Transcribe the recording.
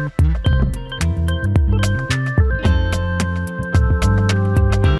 Mm-hmm.